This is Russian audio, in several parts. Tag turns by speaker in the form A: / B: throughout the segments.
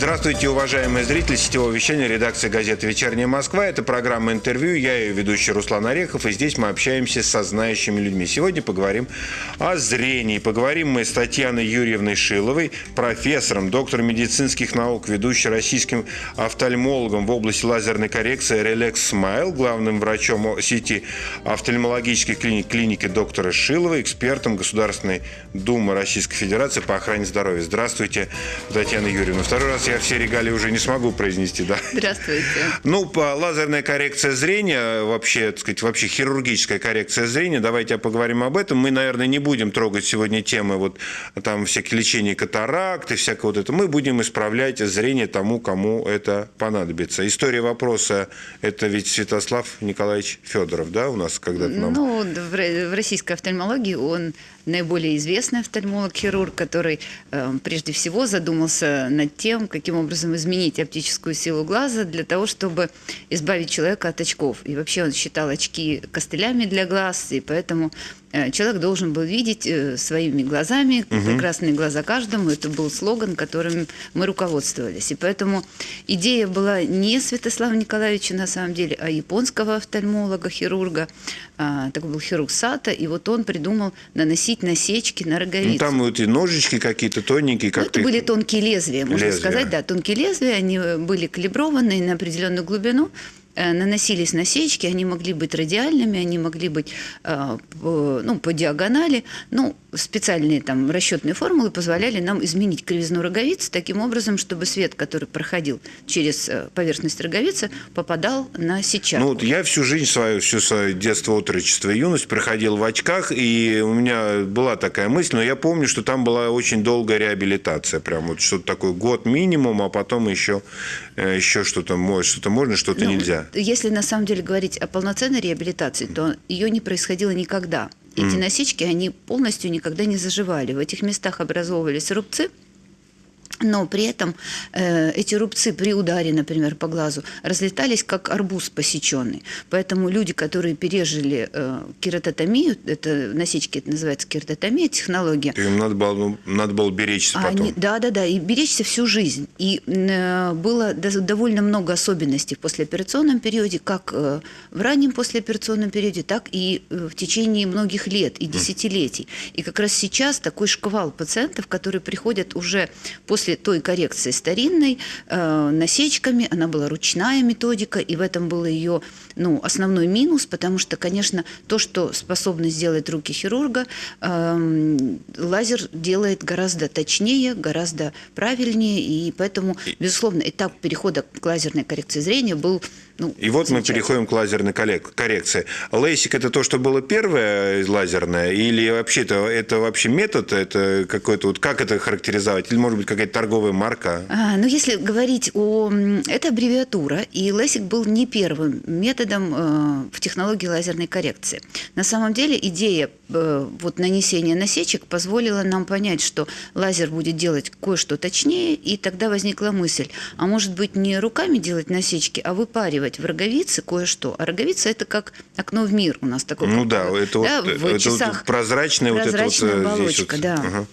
A: Здравствуйте, уважаемые зрители сетевого вещания редакции газеты «Вечерняя Москва». Это программа «Интервью». Я ее ведущий Руслан Орехов. И здесь мы общаемся со знающими людьми. Сегодня поговорим о зрении. Поговорим мы с Татьяной Юрьевной Шиловой, профессором, доктором медицинских наук, ведущей российским офтальмологом в области лазерной коррекции Relax Smile, главным врачом сети офтальмологических клиник клиники доктора Шилова, экспертом Государственной Думы Российской Федерации по охране здоровья. Здравствуйте, Татьяна Юрьевна. Второй раз я все регалии уже не смогу произнести, да.
B: Здравствуйте.
A: Ну, по лазерная коррекция зрения, вообще, так сказать, вообще хирургическая коррекция зрения, давайте поговорим об этом. Мы, наверное, не будем трогать сегодня темы вот там всякие лечения катаракты, всякое вот это. Мы будем исправлять зрение тому, кому это понадобится. История вопроса – это ведь Святослав Николаевич Федоров, да, у нас когда-то нам...
B: Ну, в российской офтальмологии он наиболее известный офтальмолог-хирург, который э, прежде всего задумался над тем, каким образом изменить оптическую силу глаза для того, чтобы избавить человека от очков. И вообще он считал очки костылями для глаз, и поэтому человек должен был видеть э, своими глазами, угу. прекрасные глаза каждому. Это был слоган, которым мы руководствовались. И поэтому идея была не Святослава Николаевича на самом деле, а японского офтальмолога, хирурга. А, такой был хирург Сата, и вот он придумал наносить насечки на роговицу. Ну,
A: там вот и ножички какие-то тоненькие. Как
B: ну, это были тонкие лезвия, можно лезвия. сказать. Да, тонкие лезвия, они были калиброваны на определенную глубину. Э, наносились насечки, они могли быть радиальными, они могли быть э, ну, по диагонали. Ну, специальные там расчетные формулы позволяли нам изменить кривизну роговицы таким образом, чтобы свет, который проходил через э, поверхность роговицы, попадал на сетчатку.
A: Ну, вот я всю жизнь свою, всю свое детство, отрочество и юность проходил в очках, и у меня была такая мысль, но я помню, что там была очень долгая реабилитация, прям вот что-то такое, год минимум, а потом еще, еще что-то, что-то можно, что-то ну, нельзя
B: если на самом деле говорить о полноценной реабилитации, то ее не происходило никогда. Эти mm. насечки, они полностью никогда не заживали. В этих местах образовывались рубцы, но при этом э, эти рубцы при ударе, например, по глазу разлетались как арбуз посеченный. Поэтому люди, которые пережили э, кератотомию, это насечки это называется кератотомия, технология.
A: Им надо было, ну, надо было беречься потом. Они,
B: да, да, да, и беречься всю жизнь. И э, было довольно много особенностей в послеоперационном периоде, как э, в раннем послеоперационном периоде, так и э, в течение многих лет и десятилетий. И как раз сейчас такой шквал пациентов, которые приходят уже после после той коррекции старинной э, насечками, она была ручная методика, и в этом был ее ну, основной минус, потому что, конечно, то, что способны сделать руки хирурга, э, лазер делает гораздо точнее, гораздо правильнее, и поэтому, безусловно, этап перехода к лазерной коррекции зрения был ну,
A: и вот мы переходим к лазерной коррекции. Лейсик это то, что было первое лазерное, или вообще это, это вообще метод, это какой-то вот как это характеризовать, или может быть какая-то торговая марка?
B: А, ну если говорить о, это аббревиатура, и лейсик был не первым методом э, в технологии лазерной коррекции. На самом деле идея вот нанесения насечек позволила нам понять, что лазер будет делать кое-что точнее, и тогда возникла мысль, а может быть не руками делать насечки, а выпаривать в роговице кое-что. А роговица – это как окно в мир у нас такое.
A: Ну да, это, да, вот, в это часах вот прозрачная,
B: прозрачная
A: вот
B: эта вот, оболочка, здесь вот. да. Ага.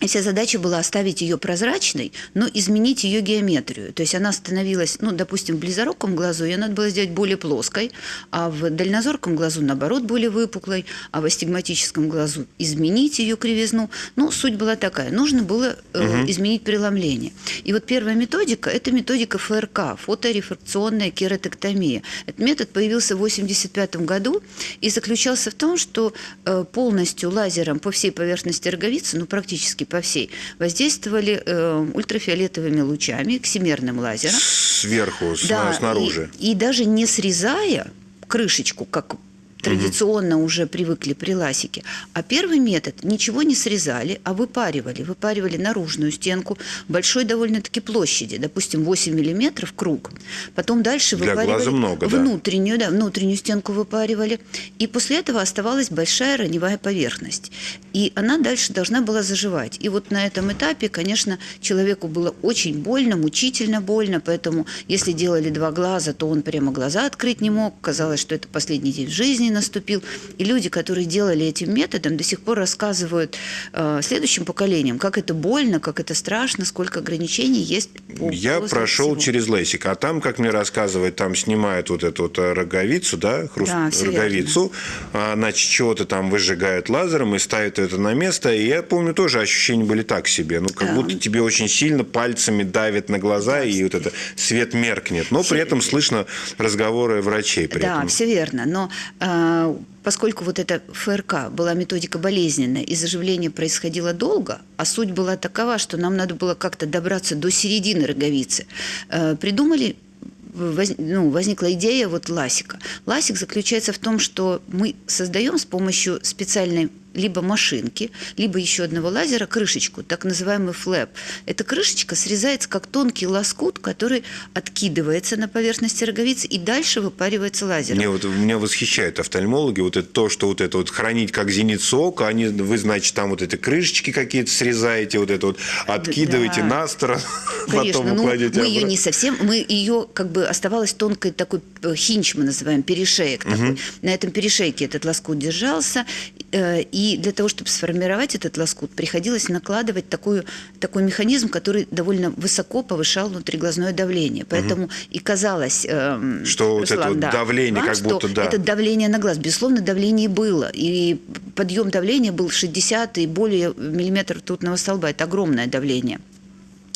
B: И вся задача была оставить ее прозрачной, но изменить ее геометрию. То есть она становилась, ну, допустим, в близоруком глазу ее надо было сделать более плоской, а в дальнозорком глазу, наоборот, более выпуклой, а в астигматическом глазу изменить ее кривизну. Ну, суть была такая. Нужно было э, угу. изменить преломление. И вот первая методика – это методика ФРК, фоторефракционная кератоктомия. Этот метод появился в 1985 году и заключался в том, что э, полностью лазером по всей поверхности роговицы, ну, практически по всей, воздействовали э, ультрафиолетовыми лучами, ксимерным лазером.
A: Сверху, да, снаружи.
B: И, и даже не срезая крышечку, как традиционно уже привыкли при ласике. А первый метод ничего не срезали, а выпаривали. Выпаривали наружную стенку большой довольно-таки площади, допустим, 8 миллиметров круг. Потом дальше
A: Для
B: выпаривали
A: много,
B: внутреннюю, да. да, внутреннюю стенку выпаривали. И после этого оставалась большая раневая поверхность. И она дальше должна была заживать. И вот на этом этапе, конечно, человеку было очень больно, мучительно больно, поэтому если делали два глаза, то он прямо глаза открыть не мог. Казалось, что это последний день в жизни жизни наступил. И люди, которые делали этим методом, до сих пор рассказывают э, следующим поколениям, как это больно, как это страшно, сколько ограничений есть.
A: По Я прошел всего. через лейсик, а там, как мне рассказывают, там снимают вот эту вот роговицу, да, хруст, да роговицу, а, значит, чего-то там выжигают лазером и ставят это на место. И я помню, тоже ощущения были так себе. Ну, как да. будто тебе очень сильно пальцами давит на глаза, да, и вот это свет меркнет. Но все... при этом слышно разговоры врачей. При
B: да,
A: этом.
B: все верно. Но э, поскольку вот эта ФРК была методика болезненная, и заживление происходило долго, а суть была такова, что нам надо было как-то добраться до середины роговицы, э, придумали воз, ну, возникла идея вот ласика. Ласик заключается в том, что мы создаем с помощью специальной либо машинки, либо еще одного лазера крышечку, так называемый флэп. Эта крышечка срезается как тонкий лоскут, который откидывается на поверхности роговицы и дальше выпаривается лазером.
A: Мне вот, меня восхищают офтальмологи, вот это то, что вот это вот хранить как зеницу ока, они, вы, значит, там вот эти крышечки какие-то срезаете, вот это вот откидываете да. на сторону,
B: Конечно, потом ну, мы ее не совсем, мы ее как бы оставалась тонкой такой э, хинч, мы называем, перешеек угу. такой. На этом перешейке этот лоскут держался, э, и и для того, чтобы сформировать этот лоскут, приходилось накладывать такую, такой механизм, который довольно высоко повышал внутриглазное давление. Поэтому угу. и казалось,
A: э, что Руслан, вот это да, давление, вам, как будто да.
B: Это давление на глаз. Безусловно, давление было. И подъем давления был 60 и более миллиметров тутного столба. Это огромное давление.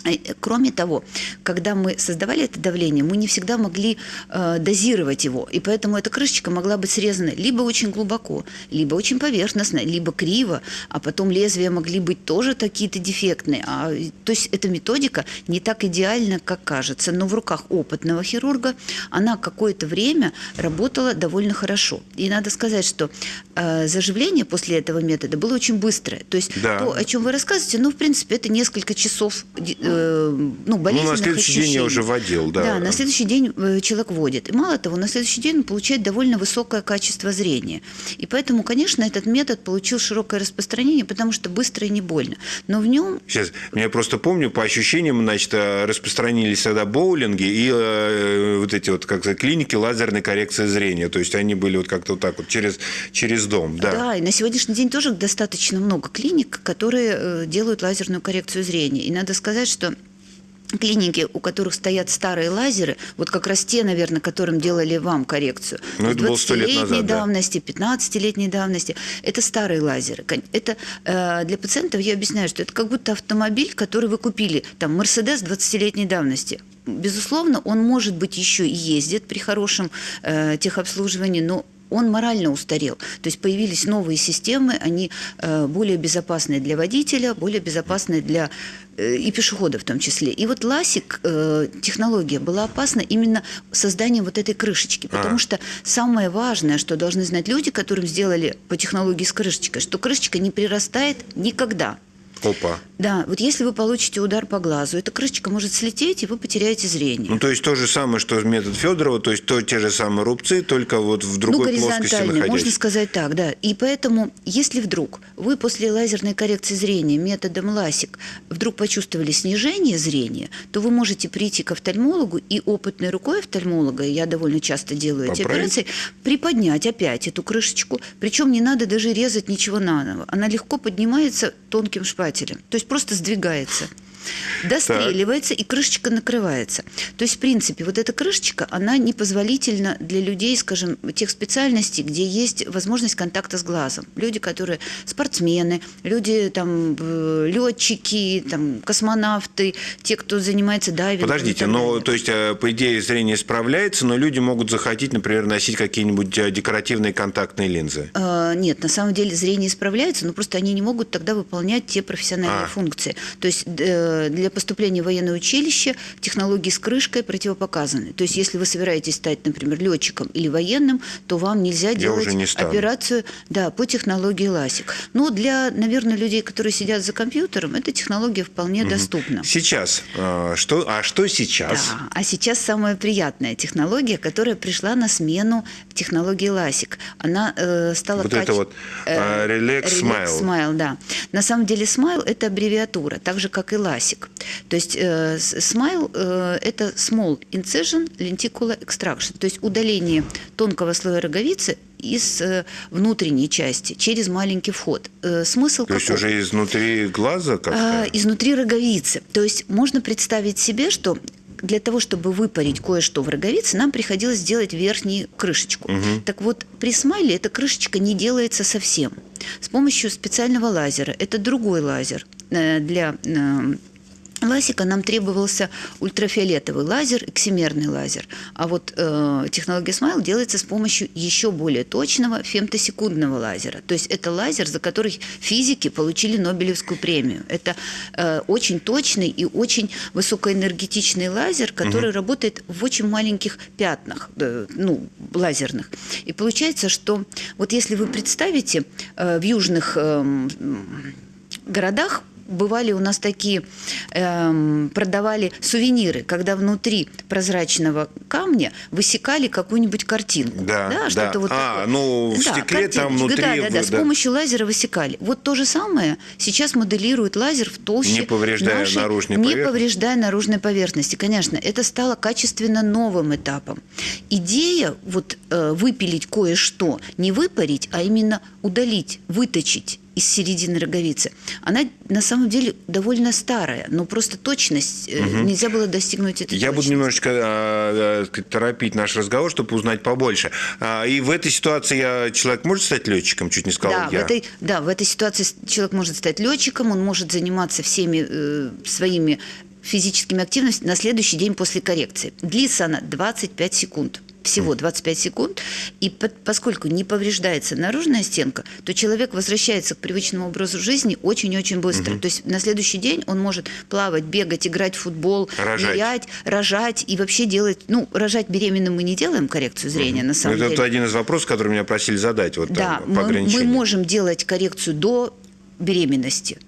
B: Э, кроме того, когда мы создавали это давление, мы не всегда могли э, дозировать его, и поэтому эта крышечка могла быть срезана либо очень глубоко, либо очень поверхностно, либо криво, а потом лезвия могли быть тоже какие-то дефектные. А, то есть эта методика не так идеальна, как кажется, но в руках опытного хирурга она какое-то время работала довольно хорошо. И надо сказать, что э, заживление после этого метода было очень быстрое. То есть да. то, о чем вы рассказываете, ну, в принципе, это несколько часов э, э, ну, болезненных
A: Ну, на следующий
B: ощущений.
A: день я уже водил, да.
B: Да, на следующий день э, человек водит. И мало того, на следующий день он получает довольно высокое качество зрения. И поэтому, конечно, этот метод получил широкое распространение, потому что быстро и не больно. Но в нем...
A: Сейчас, я просто помню, по ощущениям, значит, э, распространились тогда боулинги и э, вот эти вот, как клиники лазерной коррекции зрения. То есть они были вот как-то вот так вот через, через дом. Да.
B: да, и на сегодняшний день тоже достаточно много клиник, которые э, делают лазерную коррекцию зрения. И надо сказать, что что клиники, у которых стоят старые лазеры, вот как раз те, наверное, которым делали вам коррекцию,
A: ну, 20-летней
B: давности, да. 15-летней давности, это старые лазеры. Это э, для пациентов я объясняю, что это как будто автомобиль, который вы купили, там, Мерседес 20-летней давности. Безусловно, он может быть еще и ездит при хорошем э, техобслуживании, но он морально устарел. То есть появились новые системы, они э, более безопасные для водителя, более безопасные для э, и пешеходов в том числе. И вот ласик, э, технология была опасна именно созданием вот этой крышечки, потому а. что самое важное, что должны знать люди, которым сделали по технологии с крышечкой, что крышечка не прирастает никогда.
A: Опа.
B: Да, вот если вы получите удар по глазу, эта крышечка может слететь, и вы потеряете зрение.
A: Ну, то есть то же самое, что метод Федорова, то есть то, те же самые рубцы, только вот в другой ну, плоскости находясь.
B: можно сказать так, да. И поэтому, если вдруг вы после лазерной коррекции зрения методом ЛАСИК вдруг почувствовали снижение зрения, то вы можете прийти к офтальмологу и опытной рукой офтальмолога, я довольно часто делаю Поправить. эти операции, приподнять опять эту крышечку, причем не надо даже резать ничего наново. Она легко поднимается тонким шпателем. То есть просто сдвигается достреливается так. и крышечка накрывается. То есть, в принципе, вот эта крышечка, она непозволительна для людей, скажем, тех специальностей, где есть возможность контакта с глазом. Люди, которые спортсмены, люди, там, летчики, там, космонавты, те, кто занимается дайвингом.
A: Подождите, но, то есть, э, по идее, зрение справляется, но люди могут захотеть, например, носить какие-нибудь э, декоративные контактные линзы?
B: А, нет, на самом деле зрение справляется, но просто они не могут тогда выполнять те профессиональные а. функции. То есть э, для поступления в военное училище технологии с крышкой противопоказаны. То есть, если вы собираетесь стать, например, летчиком или военным, то вам нельзя делать не операцию да, по технологии ЛАСИК. Но для, наверное, людей, которые сидят за компьютером, эта технология вполне угу. доступна.
A: Сейчас. А что, а что сейчас?
B: Да, а сейчас самая приятная технология, которая пришла на смену технологии ЛАСИК. Она э, стала...
A: Вот каче... это вот э, Relax, Relax Smile.
B: Smile, да. На самом деле Smile – это аббревиатура, так же, как и LASIK ласик. То есть э, смайл э, – это small incision lenticular extraction, то есть удаление тонкого слоя роговицы из э, внутренней части через маленький вход.
A: Э, смысл То каков? есть уже изнутри глаза как-то?
B: А, изнутри роговицы. То есть можно представить себе, что для того, чтобы выпарить кое-что в роговице, нам приходилось сделать верхнюю крышечку. Угу. Так вот, при смайле эта крышечка не делается совсем. С помощью специального лазера, это другой лазер э, для Ласика нам требовался ультрафиолетовый лазер, эксимерный лазер. А вот э, технология Smile делается с помощью еще более точного фемтосекундного лазера. То есть это лазер, за который физики получили Нобелевскую премию. Это э, очень точный и очень высокоэнергетичный лазер, который угу. работает в очень маленьких пятнах, э, ну, лазерных. И получается, что вот если вы представите э, в южных э, городах бывали у нас такие, эм, продавали сувениры, когда внутри прозрачного камня высекали какую-нибудь картинку.
A: Да, да. Что-то вот а, такое. ну в да, стекле картиночка. там внутри...
B: Да, да, да, да, с помощью лазера высекали. Вот то же самое сейчас моделирует лазер в толще
A: Не повреждая
B: нашей,
A: наружной
B: Не
A: поверхности.
B: повреждая наружной поверхности. Конечно, это стало качественно новым этапом. Идея вот э, выпилить кое-что, не выпарить, а именно удалить, выточить из середины роговицы, она на самом деле довольно старая, но просто точность, угу. нельзя было достигнуть этой
A: Я
B: точности.
A: буду немножечко а, а, торопить наш разговор, чтобы узнать побольше. А, и в этой ситуации я, человек может стать летчиком, чуть не сказал
B: да,
A: я.
B: В этой, да, в этой ситуации человек может стать летчиком, он может заниматься всеми э, своими физическими активностями на следующий день после коррекции. Длится она 25 секунд всего 25 секунд, и под, поскольку не повреждается наружная стенка, то человек возвращается к привычному образу жизни очень-очень быстро. Угу. То есть на следующий день он может плавать, бегать, играть в футбол, рожать. нырять, рожать и вообще делать... Ну, рожать беременным мы не делаем коррекцию зрения, угу. на самом
A: это
B: деле.
A: Это один из вопросов, который меня просили задать. Вот,
B: да,
A: там,
B: мы, мы можем делать коррекцию до беременности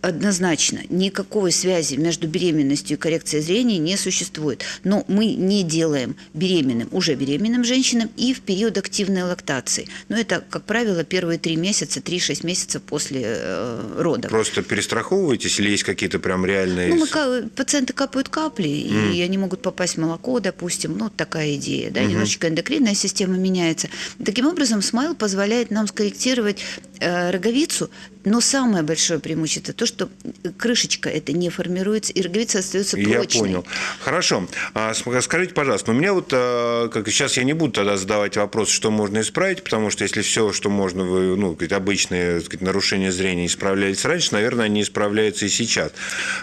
B: однозначно никакой связи между беременностью и коррекцией зрения не существует. Но мы не делаем беременным, уже беременным женщинам и в период активной лактации. Но это, как правило, первые три месяца, три-шесть месяцев после э, родов.
A: Просто перестраховываетесь или есть какие-то прям реальные...
B: Ну, мы, пациенты капают капли, mm. и они могут попасть в молоко, допустим. Ну, такая идея. Да? Mm-hmm. Немножечко эндокринная система меняется. Таким образом, SMILE позволяет нам скорректировать э, роговицу, но самое большое преимущество то, что крышечка это не формируется, и роговица остается прочной.
A: Я понял. Хорошо. А, скажите, пожалуйста, у меня вот, а, как сейчас я не буду тогда задавать вопрос, что можно исправить, потому что если все, что можно, ну, обычные сказать, нарушения зрения исправлялись раньше, наверное, они исправляются и сейчас.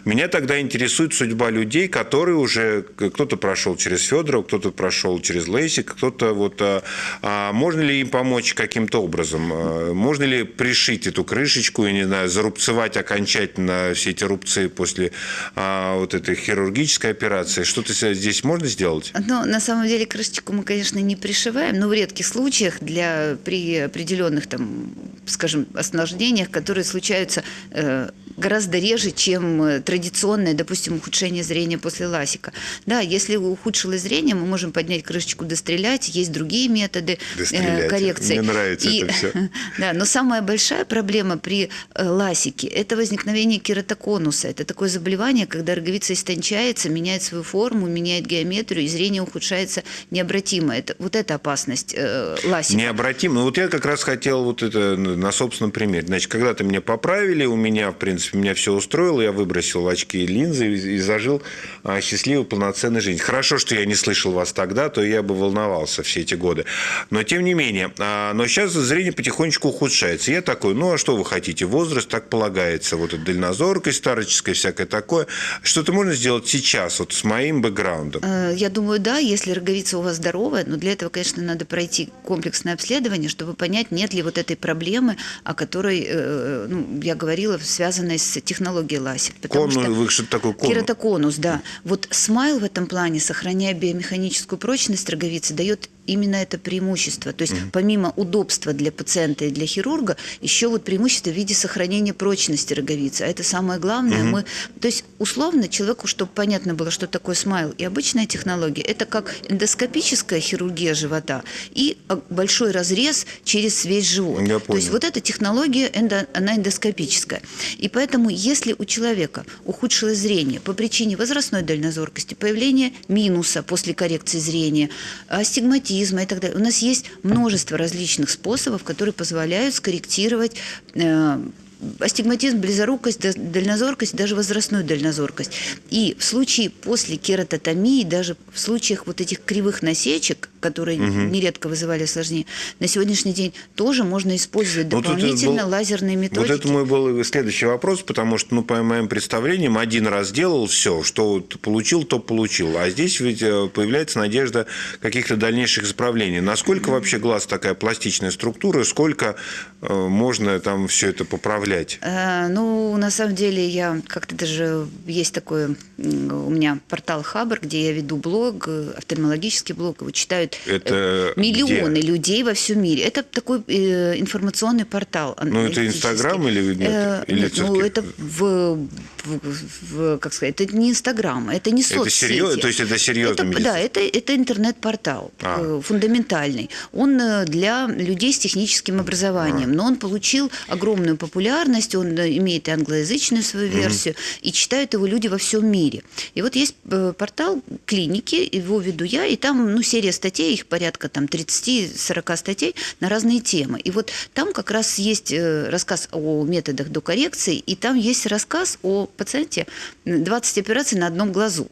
A: Меня тогда интересует судьба людей, которые уже, кто-то прошел через Федорова, кто-то прошел через LASIK, кто-то вот, а, а можно ли им помочь каким-то образом? А, можно ли пришить эту крышечку, и, не знаю, зарубцевать окончательно все эти рубцы после а, вот этой хирургической операции. Что-то здесь можно сделать?
B: Ну, на самом деле крышечку мы, конечно, не пришиваем, но в редких случаях для при определенных там, скажем, осложнениях, которые случаются э, гораздо реже, чем э, традиционное, допустим, ухудшение зрения после ласика. Да, если ухудшилось зрение, мы можем поднять крышечку, дострелять, есть другие методы
A: э,
B: коррекции.
A: Мне нравится и, это все.
B: Да, но самая большая проблема при э, ласике – это возникновение кератоконуса. Это такое заболевание, когда роговица истончается, меняет свою форму, меняет геометрию, и зрение ухудшается необратимо. Это, вот это опасность э, ласика.
A: Необратимо. Вот я как раз хотел вот это на собственном примере. Значит, когда-то меня поправили, у меня, в принципе, принципе, меня все устроило. Я выбросил очки и линзы и, зажил а, счастливую, полноценную жизнь. Хорошо, что я не слышал вас тогда, то я бы волновался все эти годы. Но, тем не менее, а, но сейчас зрение потихонечку ухудшается. Я такой, ну, а что вы хотите? Возраст так полагается. Вот эта дальнозоркость староческая, всякое такое. Что-то можно сделать сейчас, вот с моим бэкграундом?
B: Э, я думаю, да, если роговица у вас здоровая, но для этого, конечно, надо пройти комплексное обследование, чтобы понять, нет ли вот этой проблемы, о которой э, ну, я говорила, связанной с технологией ласик.
A: Конус, что такое конус?
B: Кератоконус, да. Вот смайл в этом плане, сохраняя биомеханическую прочность роговицы, дает именно это преимущество. То есть угу. помимо удобства для пациента и для хирурга, еще вот преимущество в виде сохранения прочности роговицы. А это самое главное. Угу. Мы, то есть условно человеку, чтобы понятно было, что такое смайл и обычная технология, это как эндоскопическая хирургия живота и а, большой разрез через весь живот. Я то есть вот эта технология, эндо, она эндоскопическая. И поэтому, если у человека ухудшилось зрение по причине возрастной дальнозоркости, появления минуса после коррекции зрения, астигматизма, аутизма и так далее. У нас есть множество различных способов, которые позволяют скорректировать э, астигматизм, близорукость, дальнозоркость, даже возрастную дальнозоркость. И в случае после кератотомии, даже в случаях вот этих кривых насечек, которые угу. нередко вызывали осложнения, на сегодняшний день тоже можно использовать дополнительно был, лазерные методики.
A: Вот это мой был следующий вопрос, потому что, ну, по моим представлениям, один раз делал все, что вот получил, то получил. А здесь ведь э, появляется надежда каких-то дальнейших исправлений. Насколько вообще глаз такая пластичная структура, сколько э, можно там все это поправлять?
B: Э, ну, на самом деле, я как-то даже есть такой у меня портал Хабр, где я веду блог, э, офтальмологический блог, его читают
A: это
B: миллионы
A: где?
B: людей во всем мире. Это такой э, информационный портал.
A: Ну, это Инстаграм или нет? Э,
B: или нет ну, это в, в, как сказать, это не Инстаграм, это не соцсети. Это серьезно,
A: то есть это серьезно?
B: Это, да, это, это интернет-портал а. Э, фундаментальный. Он э, для людей с техническим образованием, а. но он получил огромную популярность, он имеет и англоязычную свою версию, mm. и читают его люди во всем мире. И вот есть портал клиники, его веду я, и там ну, серия статей их порядка там 30-40 статей на разные темы. И вот там как раз есть э, рассказ о методах до коррекции, и там есть рассказ о пациенте 20 операций на одном глазу.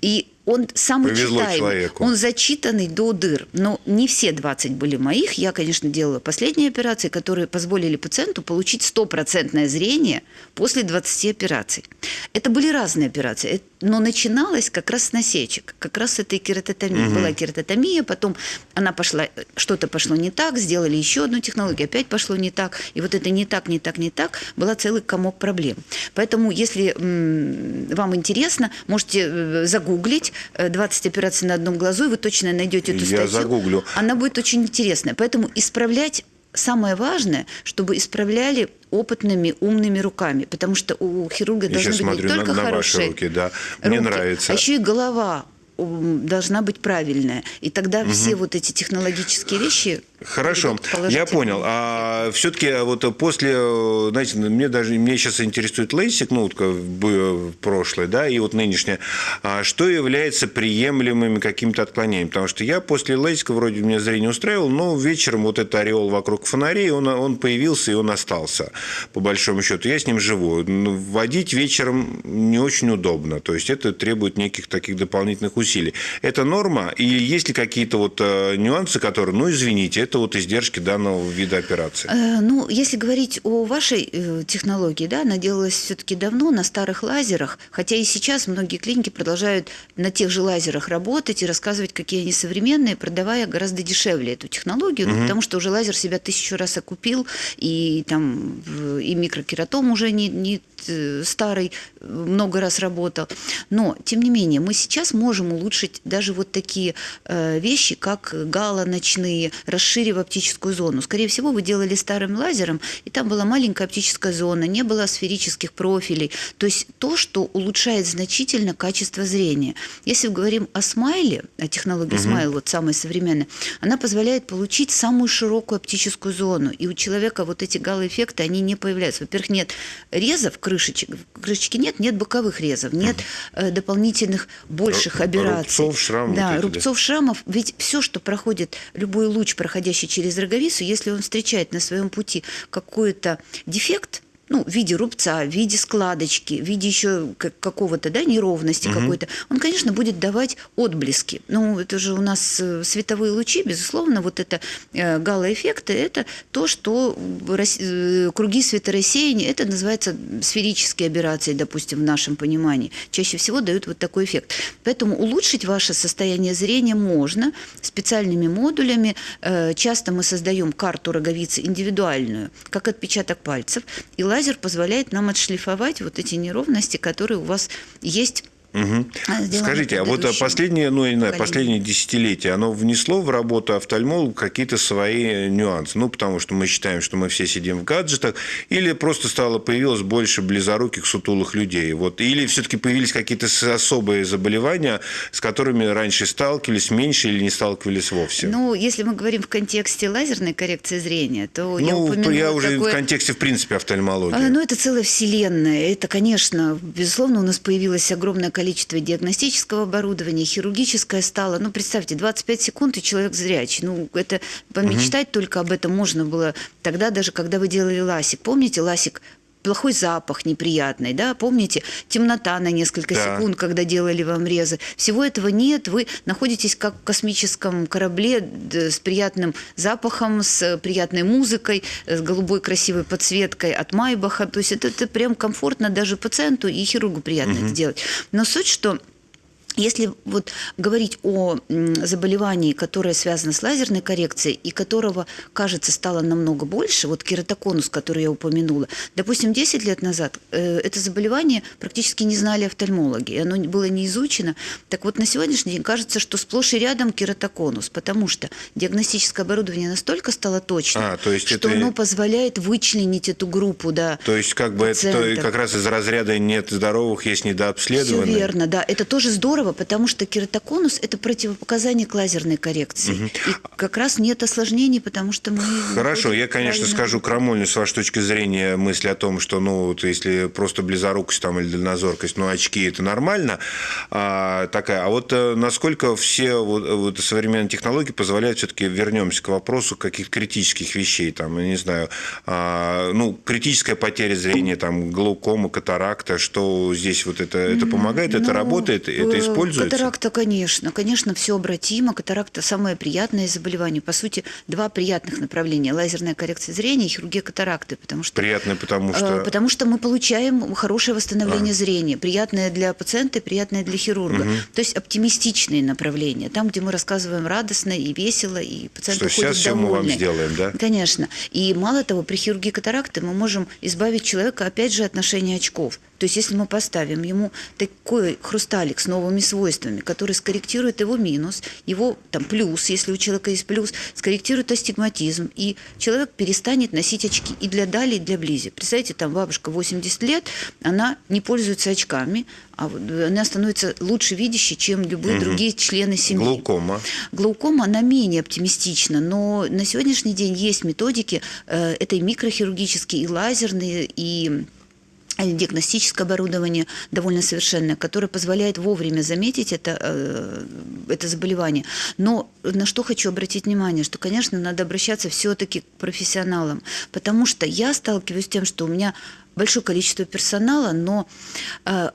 B: И он самый Повезло читаемый, человеку. он зачитанный до дыр. Но не все 20 были моих. Я, конечно, делала последние операции, которые позволили пациенту получить стопроцентное зрение после 20 операций. Это были разные операции, но начиналось как раз с насечек, как раз с этой кератотомии. Угу. Была кератотомия, потом она пошла, что-то пошло не так, сделали еще одну технологию, опять пошло не так. И вот это не так, не так, не так, была целый комок проблем. Поэтому, если вам интересно, можете э, загуглить 20 операций на одном глазу, и вы точно найдете эту статью.
A: Я загуглю.
B: Она будет очень интересная. Поэтому исправлять самое важное, чтобы исправляли опытными, умными руками, потому что у хирурга Я должны быть
A: смотрю
B: не только
A: на, на
B: хорошие
A: ваши руки, да. Мне
B: руки,
A: нравится.
B: а еще и голова должна быть правильная. И тогда угу. все вот эти технологические вещи
A: Хорошо, я понял. А все-таки вот после, знаете, мне даже мне сейчас интересует лейсик, ну, вот прошлое, да, и вот нынешнее. А что является приемлемыми какими-то отклонениями? Потому что я после лейсика вроде меня зрение устраивал, но вечером вот этот ореол вокруг фонарей, он, он появился и он остался, по большому счету. Я с ним живу. Водить вечером не очень удобно, то есть это требует неких таких дополнительных усилий. Это норма? И есть ли какие-то вот э, нюансы, которые, ну, извините, это вот издержки данного вида операции?
B: Э, ну, если говорить о вашей э, технологии, да, она делалась все-таки давно на старых лазерах, хотя и сейчас многие клиники продолжают на тех же лазерах работать и рассказывать, какие они современные, продавая гораздо дешевле эту технологию, угу. ну, потому что уже лазер себя тысячу раз окупил, и там и микрокератом уже не, не Э, старый много раз работал. Но, тем не менее, мы сейчас можем улучшить даже вот такие э, вещи, как гала ночные, расширив оптическую зону. Скорее всего, вы делали старым лазером, и там была маленькая оптическая зона, не было сферических профилей. То есть то, что улучшает значительно качество зрения. Если мы говорим о смайле, о технологии угу. смайл, вот самой современной, она позволяет получить самую широкую оптическую зону. И у человека вот эти гало-эффекты, они не появляются. Во-первых, нет резов, крышечек. Крышечки нет, нет боковых резов, нет э, дополнительных больших операций.
A: Рубцов, шрамов.
B: Да, вот рубцов, шрамов. Ведь все, что проходит, любой луч, проходящий через роговицу, если он встречает на своем пути какой-то дефект – ну, в виде рубца, в виде складочки, в виде еще какого-то, да, неровности угу. какой-то, он, конечно, будет давать отблески. Ну, это же у нас э, световые лучи, безусловно, вот это э, галоэффекты, это то, что э, круги светорассеяния, это называется сферические аберрации, допустим, в нашем понимании, чаще всего дают вот такой эффект. Поэтому улучшить ваше состояние зрения можно специальными модулями. Часто мы создаем карту роговицы индивидуальную, как отпечаток пальцев, и лазер позволяет нам отшлифовать вот эти неровности, которые у вас есть
A: Угу. Скажите, а вот последнее, ну, не знаю, последнее десятилетие, оно внесло в работу офтальмолога какие-то свои нюансы? Ну, потому что мы считаем, что мы все сидим в гаджетах, или просто стало, появилось больше близоруких, сутулых людей? Вот, или все-таки появились какие-то особые заболевания, с которыми раньше сталкивались меньше или не сталкивались вовсе?
B: Ну, если мы говорим в контексте лазерной коррекции зрения, то
A: ну,
B: я упомянула
A: я уже
B: такое...
A: в контексте, в принципе, офтальмологии.
B: А, ну, это целая вселенная. Это, конечно, безусловно, у нас появилось огромное количество диагностического оборудования, хирургическое стало. Ну, представьте, 25 секунд, и человек зрячий. Ну, это помечтать угу. только об этом можно было тогда, даже когда вы делали ласик. Помните, ласик плохой запах неприятный, да, помните, темнота на несколько да. секунд, когда делали вам резы. Всего этого нет, вы находитесь как в космическом корабле с приятным запахом, с приятной музыкой, с голубой красивой подсветкой от Майбаха, то есть это, это прям комфортно даже пациенту и хирургу приятно угу. это делать. Но суть, что если вот говорить о заболевании, которое связано с лазерной коррекцией и которого, кажется, стало намного больше, вот кератоконус, который я упомянула, допустим, 10 лет назад э, это заболевание практически не знали офтальмологи, и оно было не изучено. Так вот, на сегодняшний день кажется, что сплошь и рядом кератоконус, потому что диагностическое оборудование настолько стало точным, а, то есть что это... оно позволяет вычленить эту группу, да.
A: То есть как бы пациентов. это как раз из разряда нет здоровых, есть недообследованных.
B: Все верно, да. Это тоже здорово, здорово, потому что кератоконус – это противопоказание к лазерной коррекции. Угу. И как раз нет осложнений, потому что мы…
A: Хорошо, я, конечно, правильно... скажу крамольную с вашей точки зрения мысль о том, что, ну, вот если просто близорукость там или дальнозоркость, ну, очки – это нормально. А, такая. А вот э, насколько все вот, вот современные технологии позволяют, все-таки вернемся к вопросу каких-то критических вещей, там, я не знаю, а, ну, критическая потеря зрения, там, глаукома, катаракта, что здесь вот это, это помогает, ну, это работает, это э, используется?
B: Катаракта, конечно. Конечно, все обратимо. Катаракта – самое приятное заболевание. По сути, два приятных направления. Лазерная коррекция зрения и хирургия катаракты. Потому что,
A: приятное, потому что…
B: Э, потому что мы получаем хорошее восстановление а. зрения. Приятное для пациента и приятное для хирурга. Угу. То есть оптимистичные направления. Там, где мы рассказываем радостно и весело, и пациент
A: что сейчас все мы вам сделаем, да?
B: Конечно. И мало того, при хирургии катаракты мы можем избавить человека, опять же, от ношения очков. То есть если мы поставим ему такой хрусталик с новыми свойствами, который скорректирует его минус, его там плюс, если у человека есть плюс, скорректирует астигматизм, и человек перестанет носить очки и для Дали, и для Близи. Представляете, там бабушка 80 лет, она не пользуется очками, а она становится лучше видящей, чем любые угу. другие члены семьи.
A: Глаукома.
B: Глаукома, она менее оптимистична, но на сегодняшний день есть методики, э, это и микрохирургические, и лазерные, и диагностическое оборудование довольно совершенное, которое позволяет вовремя заметить это, э, это заболевание. Но на что хочу обратить внимание, что, конечно, надо обращаться все-таки к профессионалам, потому что я сталкиваюсь с тем, что у меня большое количество персонала, но э,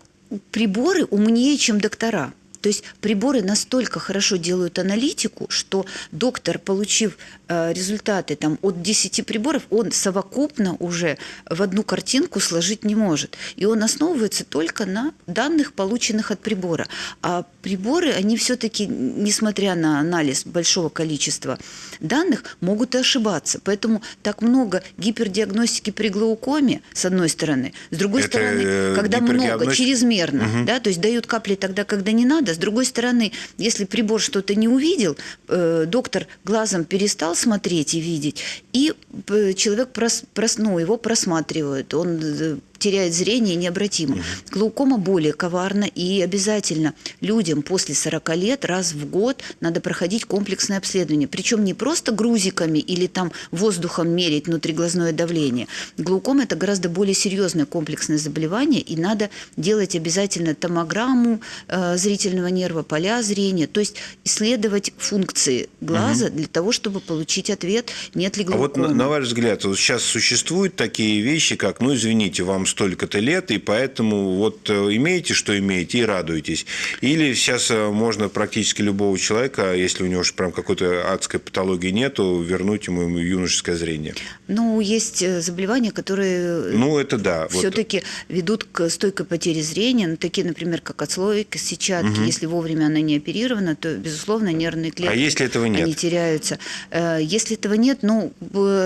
B: приборы умнее, чем доктора. То есть приборы настолько хорошо делают аналитику, что доктор, получив э, результаты там, от 10 приборов, он совокупно уже в одну картинку сложить не может. И он основывается только на данных, полученных от прибора. А приборы, они все-таки, несмотря на анализ большого количества данных, могут и ошибаться. Поэтому так много гипердиагностики при глаукоме, с одной стороны. С другой Это стороны, э, когда много, чрезмерно, угу. да, то есть дают капли тогда, когда не надо, с другой стороны, если прибор что-то не увидел, э, доктор глазом перестал смотреть и видеть, и э, человек прос, ну, его просматривают, он э, теряет зрение необратимо. Глаукома более коварна, и обязательно людям после 40 лет раз в год надо проходить комплексное обследование. Причем не просто грузиками или там воздухом мерить внутриглазное давление. Глаукома – это гораздо более серьезное комплексное заболевание, и надо делать обязательно томограмму э, зрительного нерва, поля зрения, то есть исследовать функции глаза угу. для того, чтобы получить ответ, нет ли глаукомы.
A: А вот на, на ваш взгляд, вот сейчас существуют такие вещи, как, ну, извините, вам столько-то лет, и поэтому вот э, имеете, что имеете, и радуетесь. Или сейчас э, можно практически любого человека, если у него уж прям какой-то адской патологии нету, вернуть ему юношеское зрение.
B: Ну, есть э, заболевания, которые
A: ну, это да.
B: все-таки вот. ведут к стойкой потере зрения, ну, такие, например, как отслойка, сетчатки. Угу. Если вовремя она не оперирована, то, безусловно, нервные клетки
A: а если этого нет?
B: они теряются. Если этого нет, ну,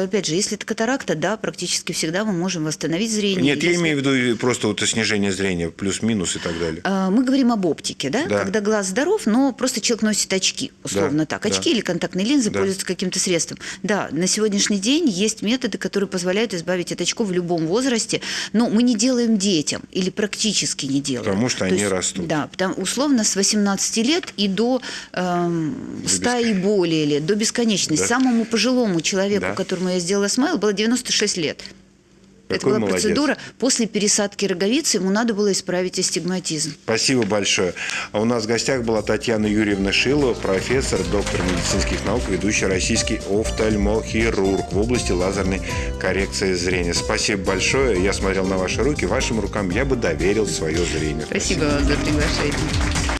B: опять же, если это катаракта, да, практически всегда мы можем восстановить зрение.
A: Нет, я имею в виду просто вот снижение зрения, плюс-минус и так далее.
B: А, Мы говорим об оптике, да?
A: Да.
B: Когда глаз здоров, но просто человек носит очки, условно
A: Да,
B: так.
A: да.
B: Очки или контактные линзы
A: Да.
B: пользуются каким-то средством. Да, на сегодняшний день есть методы, которые позволяют избавить от очков в любом возрасте, но мы не делаем детям или практически не делаем.
A: Потому что
B: То
A: они
B: есть,
A: растут.
B: Да, потому, условно с 18 лет и до эм, 100 и более лет, до бесконечности.
A: Да.
B: Самому пожилому человеку,
A: Да.
B: которому я сделала смайл, было 96 лет. Это
A: Какой
B: была
A: молодец.
B: процедура. После пересадки роговицы ему надо было исправить астигматизм.
A: Спасибо большое. А у нас в гостях была Татьяна Юрьевна Шилова, профессор, доктор медицинских наук, ведущий российский офтальмохирург в области лазерной коррекции зрения. Спасибо большое. Я смотрел на ваши руки. Вашим рукам я бы доверил свое зрение.
B: Спасибо вам за приглашение.